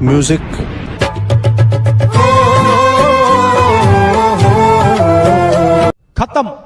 Music. Khatam.